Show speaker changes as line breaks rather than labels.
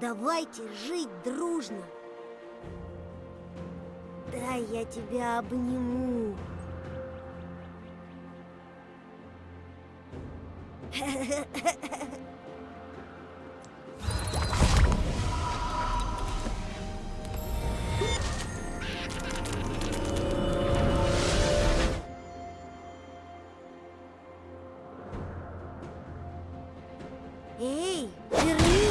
Давайте жить дружно. Да, я тебя обниму. Эй, верни!